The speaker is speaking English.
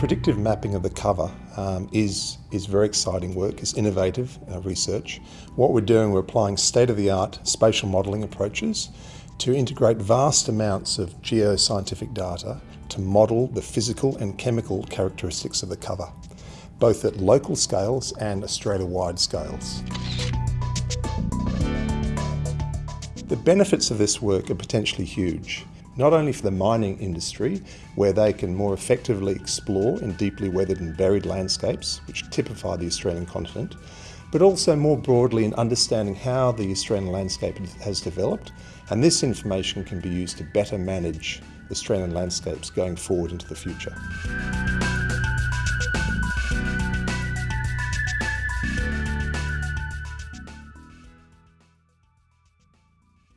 predictive mapping of the cover um, is, is very exciting work, it's innovative uh, research. What we're doing, we're applying state-of-the-art spatial modelling approaches to integrate vast amounts of geoscientific data to model the physical and chemical characteristics of the cover, both at local scales and Australia-wide scales. The benefits of this work are potentially huge not only for the mining industry, where they can more effectively explore in deeply weathered and buried landscapes, which typify the Australian continent, but also more broadly in understanding how the Australian landscape has developed, and this information can be used to better manage Australian landscapes going forward into the future.